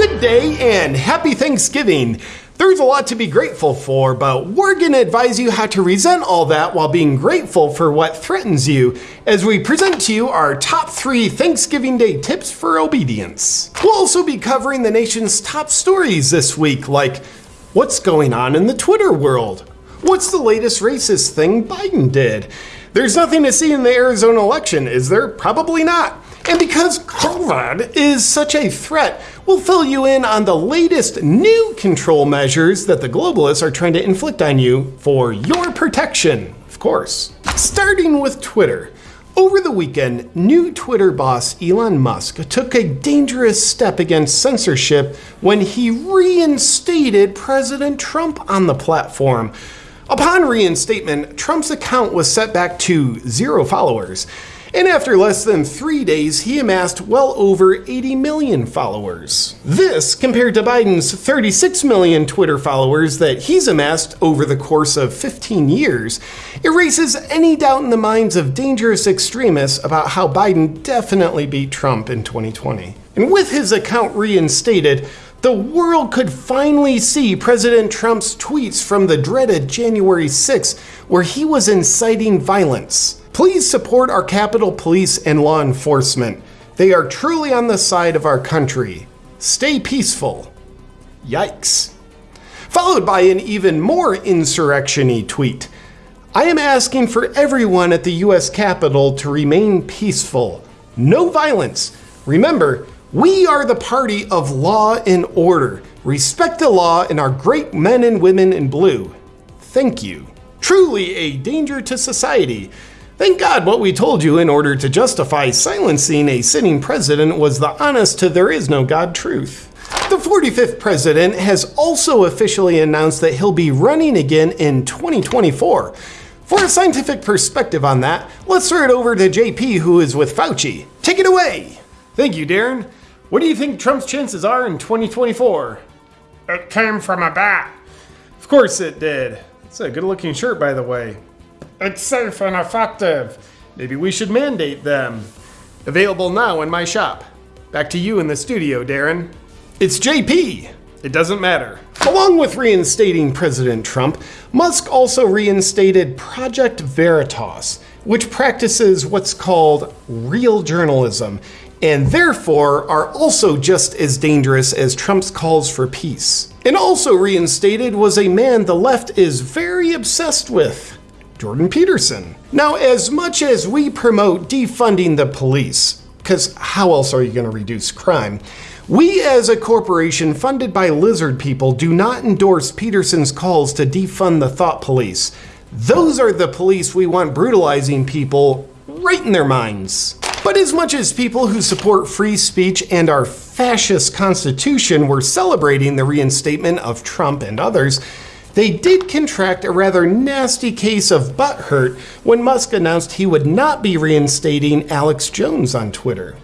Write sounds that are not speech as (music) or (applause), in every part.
Good day and happy Thanksgiving. There's a lot to be grateful for, but we're going to advise you how to resent all that while being grateful for what threatens you as we present to you our top three Thanksgiving Day tips for obedience. We'll also be covering the nation's top stories this week, like what's going on in the Twitter world? What's the latest racist thing Biden did? There's nothing to see in the Arizona election, is there? Probably not. And because COVID is such a threat, we'll fill you in on the latest new control measures that the globalists are trying to inflict on you for your protection, of course. Starting with Twitter. Over the weekend, new Twitter boss Elon Musk took a dangerous step against censorship when he reinstated President Trump on the platform. Upon reinstatement, Trump's account was set back to zero followers. And after less than three days, he amassed well over 80 million followers. This, compared to Biden's 36 million Twitter followers that he's amassed over the course of 15 years, erases any doubt in the minds of dangerous extremists about how Biden definitely beat Trump in 2020. And with his account reinstated, the world could finally see President Trump's tweets from the dreaded January 6, where he was inciting violence. Please support our Capitol Police and law enforcement. They are truly on the side of our country. Stay peaceful. Yikes. Followed by an even more insurrection tweet. I am asking for everyone at the US Capitol to remain peaceful. No violence. Remember, we are the party of law and order. Respect the law and our great men and women in blue. Thank you. Truly a danger to society. Thank God what we told you in order to justify silencing a sitting president was the honest to there is no God truth. The 45th president has also officially announced that he'll be running again in 2024. For a scientific perspective on that, let's throw it over to JP who is with Fauci. Take it away. Thank you, Darren. What do you think Trump's chances are in 2024? It came from a bat. Of course it did. It's a good looking shirt, by the way. It's safe and effective. Maybe we should mandate them. Available now in my shop. Back to you in the studio, Darren. It's JP. It doesn't matter. Along with reinstating President Trump, Musk also reinstated Project Veritas, which practices what's called real journalism and therefore are also just as dangerous as Trump's calls for peace. And also reinstated was a man the left is very obsessed with. Jordan Peterson. Now, as much as we promote defunding the police, because how else are you going to reduce crime? We, as a corporation funded by lizard people, do not endorse Peterson's calls to defund the thought police. Those are the police we want brutalizing people right in their minds. But as much as people who support free speech and our fascist constitution were celebrating the reinstatement of Trump and others, they did contract a rather nasty case of butt hurt when Musk announced he would not be reinstating Alex Jones on Twitter.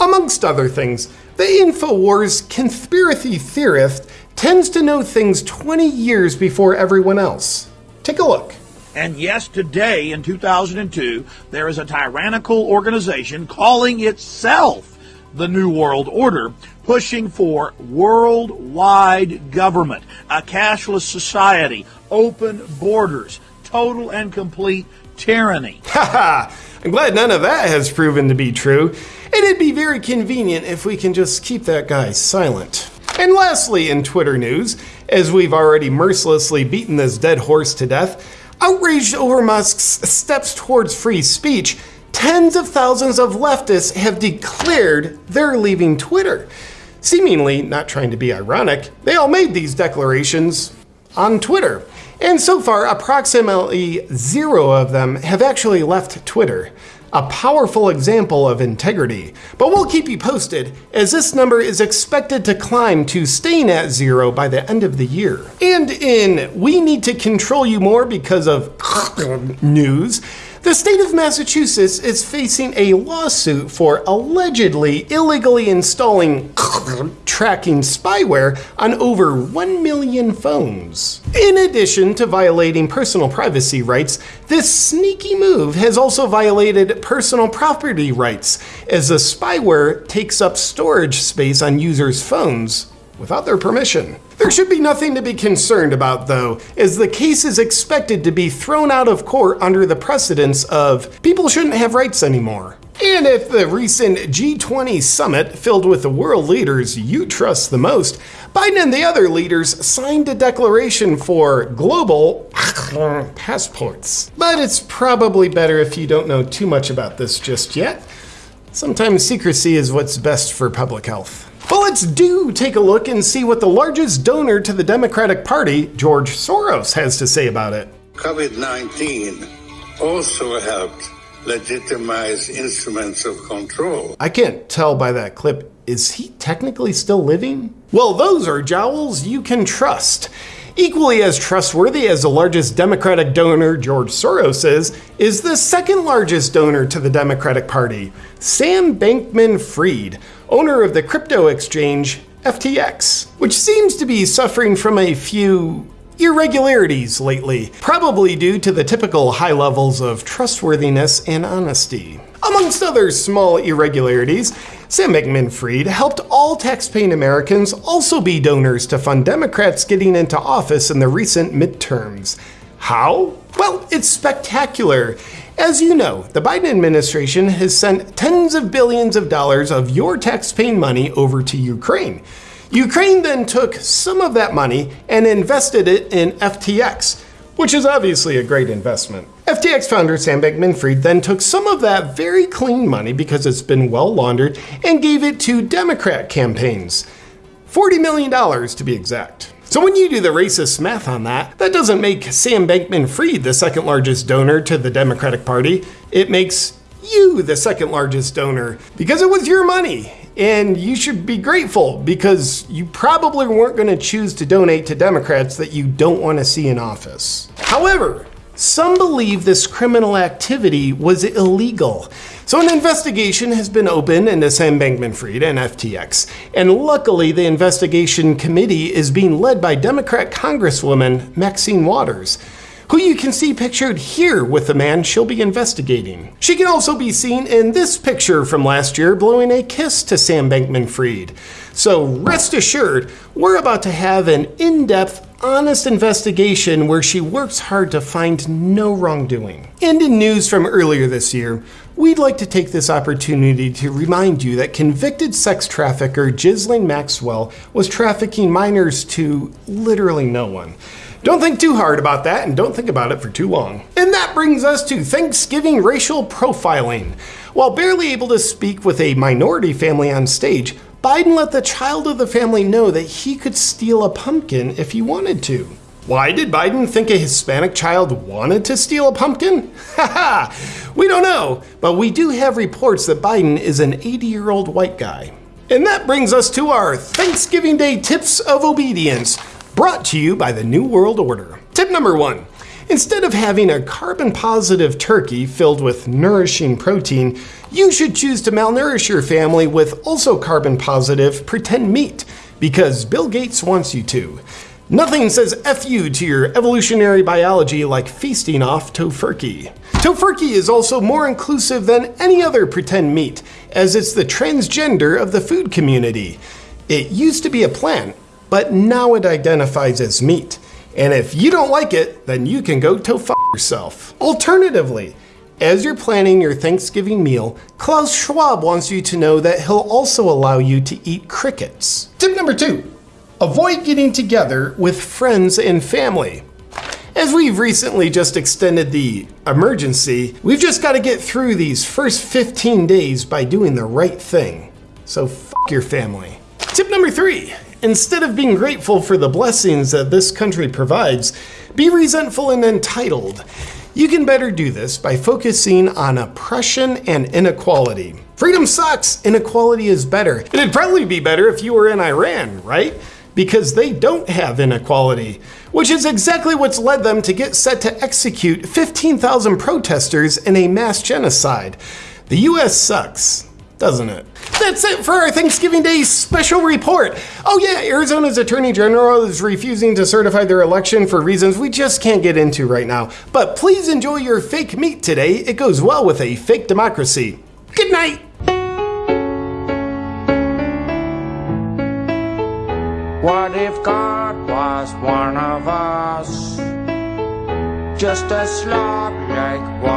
Amongst other things, the InfoWars conspiracy theorist tends to know things 20 years before everyone else. Take a look. And yes, today in 2002, there is a tyrannical organization calling itself the New World Order, pushing for worldwide government, a cashless society, open borders, total and complete tyranny. (laughs) Haha! I'm glad none of that has proven to be true. And it'd be very convenient if we can just keep that guy silent. And lastly, in Twitter news, as we've already mercilessly beaten this dead horse to death, Outraged over Musk's steps towards free speech, tens of thousands of leftists have declared they're leaving Twitter. Seemingly not trying to be ironic, they all made these declarations on Twitter. And so far, approximately zero of them have actually left Twitter a powerful example of integrity. But we'll keep you posted, as this number is expected to climb to staying at zero by the end of the year. And in We Need to Control You More because of (sniffs) news, The state of Massachusetts is facing a lawsuit for allegedly illegally installing (coughs) tracking spyware on over 1 million phones. In addition to violating personal privacy rights, this sneaky move has also violated personal property rights as the spyware takes up storage space on users' phones without their permission. There should be nothing to be concerned about, though, as the case is expected to be thrown out of court under the precedence of people shouldn't have rights anymore. And if the recent G20 summit filled with the world leaders you trust the most, Biden and the other leaders signed a declaration for global (coughs) passports. But it's probably better if you don't know too much about this just yet. Sometimes secrecy is what's best for public health. But let's do take a look and see what the largest donor to the Democratic Party, George Soros, has to say about it. COVID 19 also helped legitimize instruments of control. I can't tell by that clip, is he technically still living? Well, those are jowls you can trust. Equally as trustworthy as the largest Democratic donor, George Soros is, is the second largest donor to the Democratic Party, Sam Bankman Fried, owner of the crypto exchange FTX, which seems to be suffering from a few irregularities lately, probably due to the typical high levels of trustworthiness and honesty. Amongst other small irregularities, Sam Bankman Fried helped all taxpaying Americans also be donors to fund Democrats getting into office in the recent midterms. How? Well, it's spectacular. As you know, the Biden administration has sent tens of billions of dollars of your taxpaying money over to Ukraine. Ukraine then took some of that money and invested it in FTX, which is obviously a great investment. FTX founder Sam Bankman Fried then took some of that very clean money because it's been well laundered and gave it to Democrat campaigns. $40 million to be exact. So when you do the racist math on that, that doesn't make Sam Bankman Fried the second largest donor to the Democratic Party. It makes you the second largest donor because it was your money. And you should be grateful because you probably weren't going to choose to donate to Democrats that you don't want to see in office. However, some believe this criminal activity was illegal. So an investigation has been opened into Sam Bankman-Fried and FTX. And luckily, the investigation committee is being led by Democrat Congresswoman Maxine Waters who you can see pictured here with the man she'll be investigating. She can also be seen in this picture from last year blowing a kiss to Sam Bankman Fried. So rest assured, we're about to have an in depth, honest investigation where she works hard to find no wrongdoing. And in news from earlier this year, we'd like to take this opportunity to remind you that convicted sex trafficker Ghislaine Maxwell was trafficking minors to literally no one. Don't think too hard about that and don't think about it for too long. And that brings us to Thanksgiving racial profiling. While barely able to speak with a minority family on stage, Biden let the child of the family know that he could steal a pumpkin if he wanted to. Why did Biden think a Hispanic child wanted to steal a pumpkin? (laughs) Haha, we don't know, but we do have reports that Biden is an 80 year old white guy. And that brings us to our Thanksgiving Day tips of obedience, brought to you by the New World Order. Tip number one Instead of having a carbon positive turkey filled with nourishing protein, you should choose to malnourish your family with also carbon positive pretend meat because Bill Gates wants you to. Nothing says F you to your evolutionary biology like feasting off tofurkey. Tofurkey is also more inclusive than any other pretend meat, as it's the transgender of the food community. It used to be a plant, but now it identifies as meat. And if you don't like it, then you can go to f yourself. Alternatively, as you're planning your Thanksgiving meal, Klaus Schwab wants you to know that he'll also allow you to eat crickets. Tip number two avoid getting together with friends and family. As we've recently just extended the emergency, we've just got to get through these first 15 days by doing the right thing. So, f your family. Tip number three Instead of being grateful for the blessings that this country provides, be resentful and entitled. You can better do this by focusing on oppression and inequality. Freedom sucks, inequality is better. It'd probably be better if you were in Iran, right? because they don't have inequality, which is exactly what's led them to get set to execute 15,000 protesters in a mass genocide. The US sucks, doesn't it? That's it for our Thanksgiving Day special report. Oh, yeah, Arizona's Attorney General is refusing to certify their election for reasons we just can't get into right now. But please enjoy your fake meat today. It goes well with a fake democracy. Good night. What if God was one of us? Just a slob like one